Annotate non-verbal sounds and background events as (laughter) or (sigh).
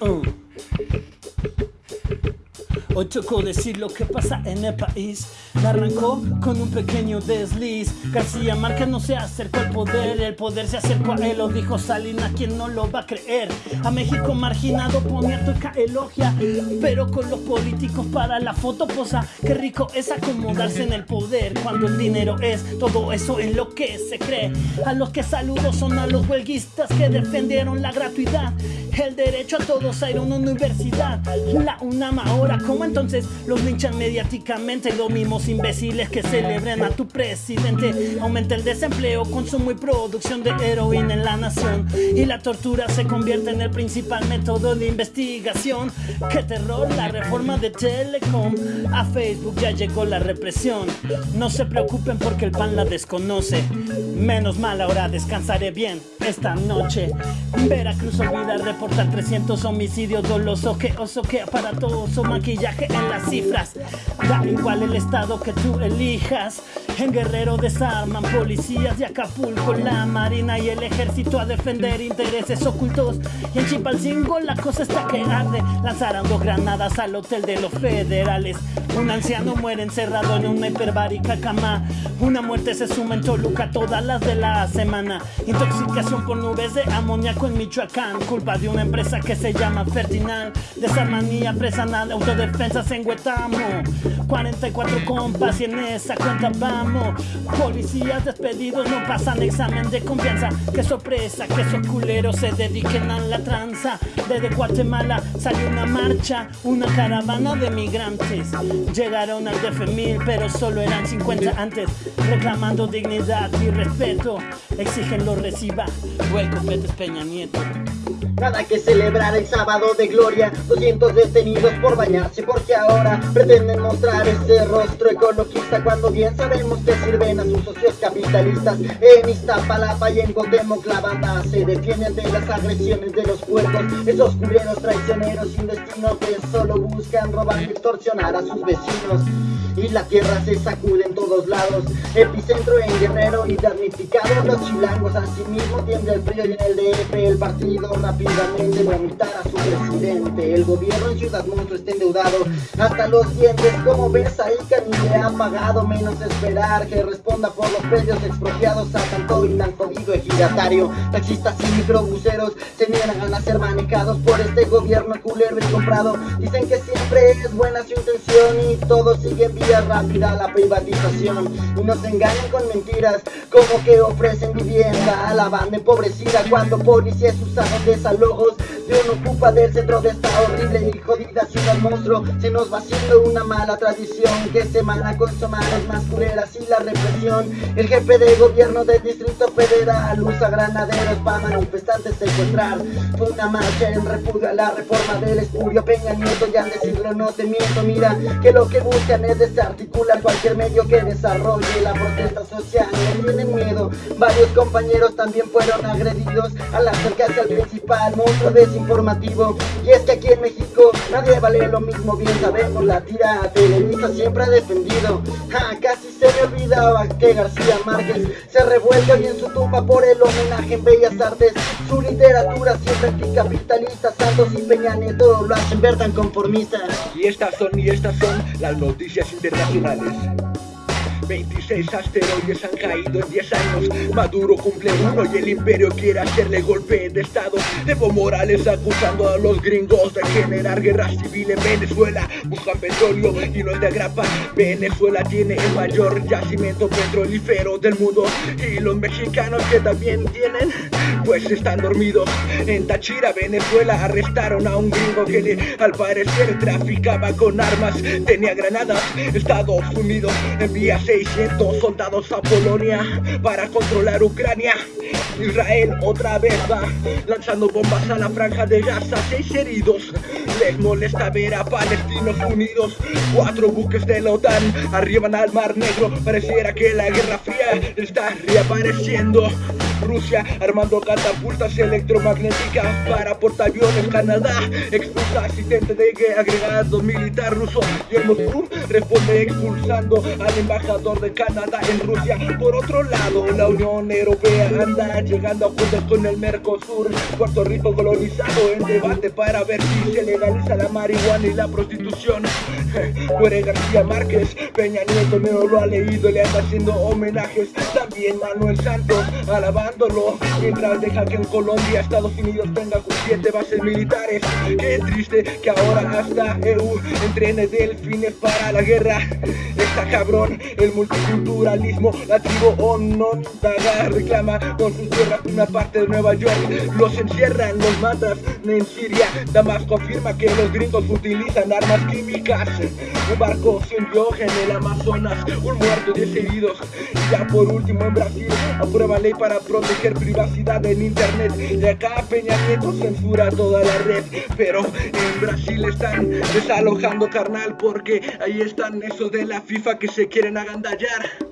Oh. Hoy tocó decir lo que pasa en el país. Arrancó con un pequeño desliz. García Márquez no se acercó al poder, el poder se acercó a él. Lo dijo Salina, quien no lo va a creer. A México marginado ponía toca elogia, pero con los políticos para la foto posa. Qué rico es acomodarse en el poder cuando el dinero es todo eso en lo que se cree. A los que saludo son a los huelguistas que defendieron la gratuidad, el derecho a todos a ir a una universidad. La UNAM ahora como entonces los linchan mediáticamente los mismos imbéciles que celebran a tu presidente. Aumenta el desempleo, consumo y producción de heroína en la nación. Y la tortura se convierte en el principal método de investigación. ¡Qué terror! La reforma de Telecom. A Facebook ya llegó la represión. No se preocupen porque el pan la desconoce. Menos mal, ahora descansaré bien esta noche. Veracruz olvida reportar 300 homicidios dolosos. Que oso, que aparatoso maquillaje en las cifras. Da igual el estado que tú elijas. En Guerrero desarman policías de Acapulco, la marina y el ejército a defender intereses ocultos. Y en Chipalcingo la cosa está que arde. Lanzaron dos granadas al hotel de los federales. Un anciano muere encerrado en una hiperbárica cama. Una muerte se suma en Toluca todas las de la semana. Intoxicación por nubes de amoníaco en Michoacán. Culpa de una empresa que se llama Fertinal. Desarmanía presa nada, autodefensas en Huetamo. 44 compas y en esa cuenta vamos. Policías despedidos no pasan examen de confianza. Qué sorpresa que esos culeros se dediquen a la tranza. Desde Guatemala salió una marcha, una caravana de migrantes. Llegaron al DF1000, pero solo eran 50 antes. Reclamando dignidad y respeto, exigen lo reciba. Welcome, Petes Peña Nieto. Nada que celebrar el sábado de gloria 200 detenidos por bañarse porque ahora pretenden mostrar ese rostro ecologista Cuando bien sabemos que sirven a sus socios capitalistas En Iztapalapa y en la banda se defienden de las agresiones de los puercos Esos culeros traicioneros sin destino que solo buscan robar y extorsionar a sus vecinos y la tierra se sacude en todos lados. Epicentro en Guerrero y damnificados los chilangos. Asimismo tiende el frío y en el DF el partido rápidamente vomitar a su presidente. El gobierno en Ciudad Monstruo está endeudado hasta los dientes. Como ves ahí que ni le han pagado menos esperar que responda por los precios expropiados a tanto y tan jodido ejidatario. Taxistas y microbuseros se niegan a ser manejados por este gobierno culero y comprado. Dicen que siempre es buena su intención y todo sigue bien rápida la privatización y nos engañan con mentiras como que ofrecen vivienda a la banda empobrecida cuando policías usaron desalojos de un ocupa del centro de esta horrible y jodida ciudad monstruo. Se nos va haciendo una mala tradición que semana con semanas más culeras y la represión. El jefe de gobierno del distrito federal usa granaderos para manifestantes secuestrar fue una marcha en repudio a la reforma del escurio Peña Nieto ya decirlo no te miento. Mira que lo que buscan es articular cualquier medio que desarrolle la protesta social. No tienen miedo, varios compañeros también fueron agredidos al acercarse al principal monstruo Y es que aquí en México nadie vale lo mismo, bien sabemos, la tira Televisa siempre ha defendido. casi se me olvidaba que García Márquez se revuelve hoy en su tumba por el homenaje en Bellas Artes. Su literatura siempre anticapitalista, Santos y Peña Nieto lo hacen ver tan conformistas. Y estas son, y estas son las noticias internacionales. 26 asteroides han caído en 10 años. Maduro cumple uno y el imperio quiere hacerle golpe de estado. Evo Morales acusando a los gringos de generar guerra civil en Venezuela. Buscan petróleo y no es de grapa. Venezuela tiene el mayor yacimiento petrolífero del mundo. Y los mexicanos que también tienen pues están dormidos En Tachira, Venezuela arrestaron a un gringo que al parecer traficaba con armas Tenía granadas, Estados Unidos envía 600 soldados a Polonia para controlar Ucrania. Israel otra vez va lanzando bombas a la franja de Gaza, seis heridos. Les molesta ver a palestinos unidos. Cuatro buques de la OTAN arriban al Mar Negro. Pareciera que la Guerra Fría está reapareciendo. Rusia armando catapultas electromagnéticas para portaaviones. Canadá expulsa asistente de agregado militar ruso y el responde expulsando al embajador de Canadá en Rusia. Por otro lado, la Unión Europea anda llegando a acuerdos con el Mercosur. Puerto Rico colonizado en debate para ver si se legaliza la marihuana y la prostitución. (laughs) Muere García Márquez, Peña Nieto no lo ha leído, le anda haciendo homenajes. También Manuel Santos mientras deja que en Colombia Estados Unidos tenga siete bases militares. Qué triste que ahora hasta EU entrene delfines para la guerra. Está cabrón el multiculturalismo, la tribu Onondaga reclama con sus tierras una parte de Nueva York. Los encierran, los matan en Siria. Damasco afirma que los gringos utilizan armas químicas. Un barco se hundió en el Amazonas, un muerto, diez heridos. Y ya por último en Brasil aprueba ley para proteger privacidad en internet. De acá Peña Nieto censura toda la red, pero en Brasil están desalojando carnal porque ahí están esos de la FIFA que se quieren agandallar.